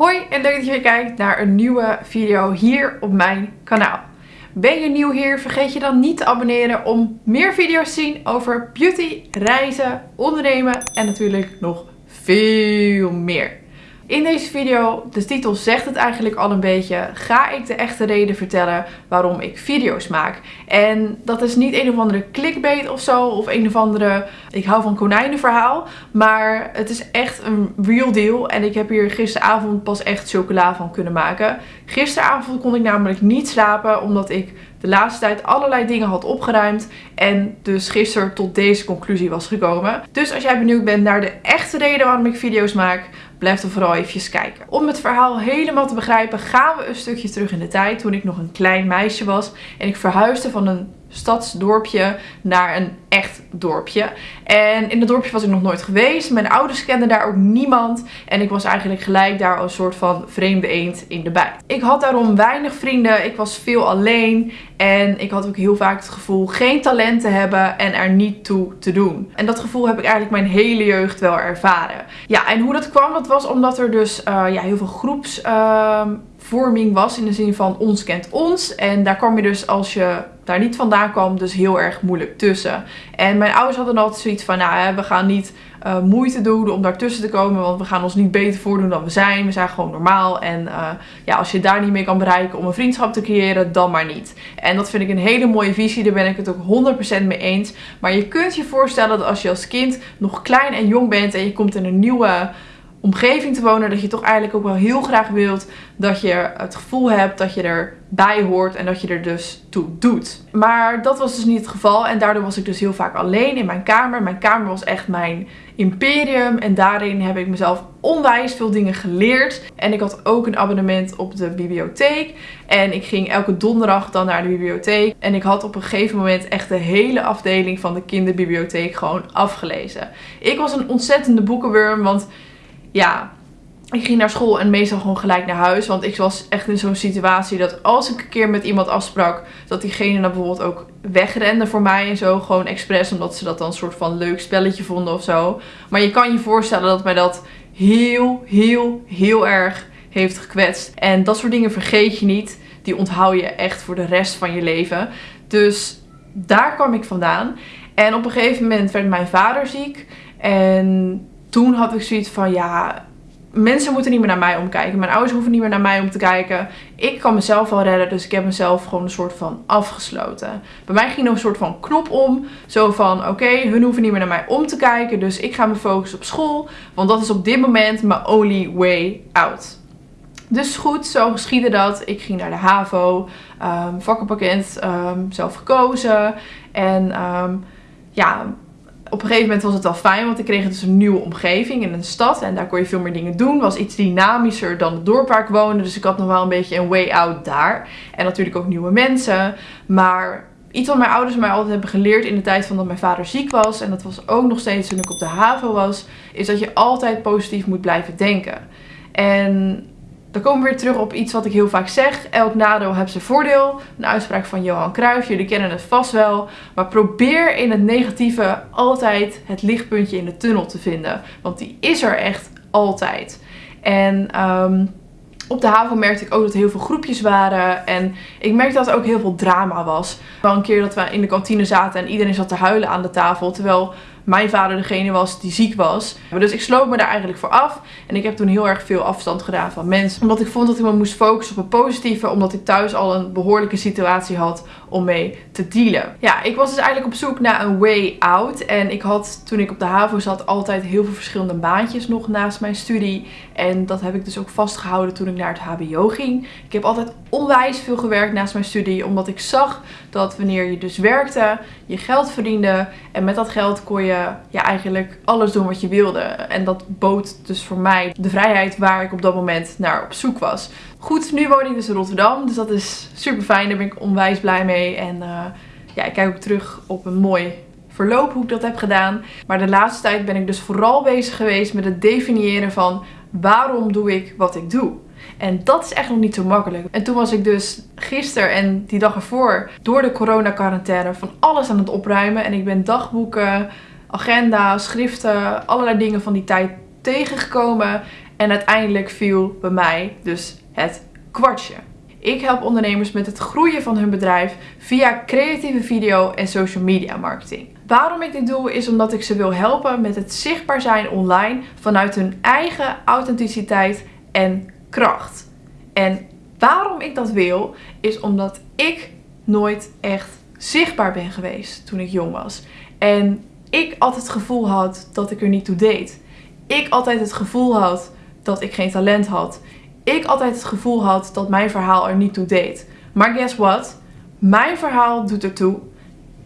Hoi en leuk dat je weer kijkt naar een nieuwe video hier op mijn kanaal. Ben je nieuw hier? Vergeet je dan niet te abonneren om meer video's te zien over beauty, reizen, ondernemen en natuurlijk nog veel meer. In deze video, de titel zegt het eigenlijk al een beetje, ga ik de echte reden vertellen waarom ik video's maak. En dat is niet een of andere clickbait of zo, of een of andere, ik hou van konijnenverhaal. Maar het is echt een real deal en ik heb hier gisteravond pas echt chocola van kunnen maken. Gisteravond kon ik namelijk niet slapen omdat ik de laatste tijd allerlei dingen had opgeruimd. En dus gisteren tot deze conclusie was gekomen. Dus als jij benieuwd bent naar de echte reden waarom ik video's maak, blijf er vooral even kijken. Om het verhaal helemaal te begrijpen gaan we een stukje terug in de tijd. Toen ik nog een klein meisje was en ik verhuisde van een stadsdorpje naar een echt dorpje. En in het dorpje was ik nog nooit geweest. Mijn ouders kenden daar ook niemand. En ik was eigenlijk gelijk daar een soort van vreemde eend in de bijt. Ik had daarom weinig vrienden. Ik was veel alleen. En ik had ook heel vaak het gevoel geen talent te hebben en er niet toe te doen. En dat gevoel heb ik eigenlijk mijn hele jeugd wel ervaren. Ja, en hoe dat kwam, dat was omdat er dus uh, ja, heel veel groeps... Uh, vorming was. In de zin van ons kent ons. En daar kwam je dus als je daar niet vandaan kwam dus heel erg moeilijk tussen. En mijn ouders hadden altijd zoiets van, nou we gaan niet uh, moeite doen om daartussen te komen. Want we gaan ons niet beter voordoen dan we zijn. We zijn gewoon normaal. En uh, ja, als je daar niet mee kan bereiken om een vriendschap te creëren, dan maar niet. En dat vind ik een hele mooie visie. Daar ben ik het ook 100% mee eens. Maar je kunt je voorstellen dat als je als kind nog klein en jong bent en je komt in een nieuwe omgeving te wonen. Dat je toch eigenlijk ook wel heel graag wilt dat je het gevoel hebt dat je erbij hoort en dat je er dus toe doet. Maar dat was dus niet het geval en daardoor was ik dus heel vaak alleen in mijn kamer. Mijn kamer was echt mijn imperium en daarin heb ik mezelf onwijs veel dingen geleerd. En ik had ook een abonnement op de bibliotheek en ik ging elke donderdag dan naar de bibliotheek. En ik had op een gegeven moment echt de hele afdeling van de kinderbibliotheek gewoon afgelezen. Ik was een ontzettende boekenworm, want ja, ik ging naar school en meestal gewoon gelijk naar huis. Want ik was echt in zo'n situatie dat als ik een keer met iemand afsprak, dat diegene dan bijvoorbeeld ook wegrende voor mij en zo. Gewoon expres, omdat ze dat dan een soort van leuk spelletje vonden of zo. Maar je kan je voorstellen dat mij dat heel, heel, heel erg heeft gekwetst. En dat soort dingen vergeet je niet. Die onthoud je echt voor de rest van je leven. Dus daar kwam ik vandaan. En op een gegeven moment werd mijn vader ziek. En toen had ik zoiets van ja, mensen moeten niet meer naar mij omkijken. Mijn ouders hoeven niet meer naar mij om te kijken. Ik kan mezelf wel redden, dus ik heb mezelf gewoon een soort van afgesloten. Bij mij ging er een soort van knop om. Zo van, oké, hun hoeven niet meer naar mij om te kijken. Dus ik ga me focussen op school. Want dat is op dit moment mijn only way out. Dus goed, zo geschiedde dat. Ik ging naar de HAVO, um, vakkenpakket, um, zelf gekozen. En um, ja, op een gegeven moment was het wel fijn, want ik kreeg dus een nieuwe omgeving in een stad. En daar kon je veel meer dingen doen. Was iets dynamischer dan het dorp waar ik woonde. Dus ik had nog wel een beetje een way out daar. En natuurlijk ook nieuwe mensen. Maar iets wat mijn ouders mij altijd hebben geleerd in de tijd van dat mijn vader ziek was. En dat was ook nog steeds toen ik op de haven was. Is dat je altijd positief moet blijven denken. En dan komen we weer terug op iets wat ik heel vaak zeg. Elk nadeel heeft zijn voordeel. Een uitspraak van Johan Cruijff. Jullie kennen het vast wel. Maar probeer in het negatieve altijd het lichtpuntje in de tunnel te vinden. Want die is er echt altijd. En um, op de haven merkte ik ook dat er heel veel groepjes waren. En ik merkte dat er ook heel veel drama was. Wel een keer dat we in de kantine zaten en iedereen zat te huilen aan de tafel. Terwijl mijn vader degene was die ziek was. Dus ik sloot me daar eigenlijk voor af. En ik heb toen heel erg veel afstand gedaan van mensen. Omdat ik vond dat ik me moest focussen op het positieve. Omdat ik thuis al een behoorlijke situatie had om mee te dealen. Ja, ik was dus eigenlijk op zoek naar een way out. En ik had toen ik op de HAVO zat altijd heel veel verschillende baantjes nog naast mijn studie. En dat heb ik dus ook vastgehouden toen ik naar het hbo ging. Ik heb altijd onwijs veel gewerkt naast mijn studie. Omdat ik zag dat wanneer je dus werkte, je geld verdiende. En met dat geld kon je ja, eigenlijk alles doen wat je wilde. En dat bood dus voor mij de vrijheid waar ik op dat moment naar op zoek was. Goed, nu woon ik dus in Rotterdam. Dus dat is super fijn. Daar ben ik onwijs blij mee. En uh, ja, ik kijk ook terug op een mooi verloop hoe ik dat heb gedaan. Maar de laatste tijd ben ik dus vooral bezig geweest met het definiëren van waarom doe ik wat ik doe. En dat is echt nog niet zo makkelijk. En toen was ik dus gisteren en die dag ervoor door de corona quarantaine van alles aan het opruimen. En ik ben dagboeken, agenda, schriften, allerlei dingen van die tijd tegengekomen. En uiteindelijk viel bij mij dus het kwartje. Ik help ondernemers met het groeien van hun bedrijf via creatieve video en social media marketing. Waarom ik dit doe is omdat ik ze wil helpen met het zichtbaar zijn online vanuit hun eigen authenticiteit en kracht. En waarom ik dat wil is omdat ik nooit echt zichtbaar ben geweest toen ik jong was. En ik altijd het gevoel had dat ik er niet toe deed. Ik altijd het gevoel had dat ik geen talent had. Ik altijd het gevoel had dat mijn verhaal er niet toe deed. Maar guess what? Mijn verhaal doet er toe.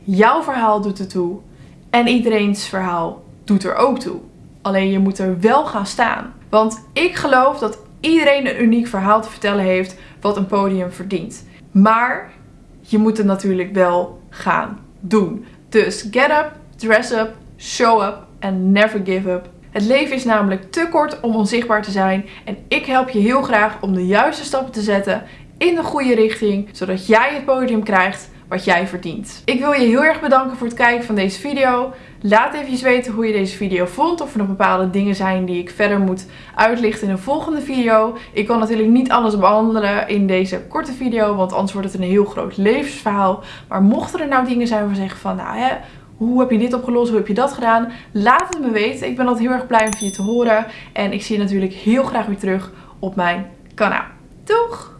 Jouw verhaal doet er toe. En iedereen's verhaal doet er ook toe. Alleen je moet er wel gaan staan. Want ik geloof dat iedereen een uniek verhaal te vertellen heeft wat een podium verdient. Maar je moet het natuurlijk wel gaan doen. Dus get up, dress up, show up and never give up. Het leven is namelijk te kort om onzichtbaar te zijn en ik help je heel graag om de juiste stappen te zetten in de goede richting, zodat jij het podium krijgt wat jij verdient. Ik wil je heel erg bedanken voor het kijken van deze video. Laat even weten hoe je deze video vond. Of er nog bepaalde dingen zijn die ik verder moet uitlichten in een volgende video. Ik kan natuurlijk niet alles behandelen in deze korte video. Want anders wordt het een heel groot levensverhaal. Maar mochten er nou dingen zijn waar we zeggen van nou hè... Hoe heb je dit opgelost? Hoe heb je dat gedaan? Laat het me weten. Ik ben altijd heel erg blij om je te horen. En ik zie je natuurlijk heel graag weer terug op mijn kanaal. Doeg!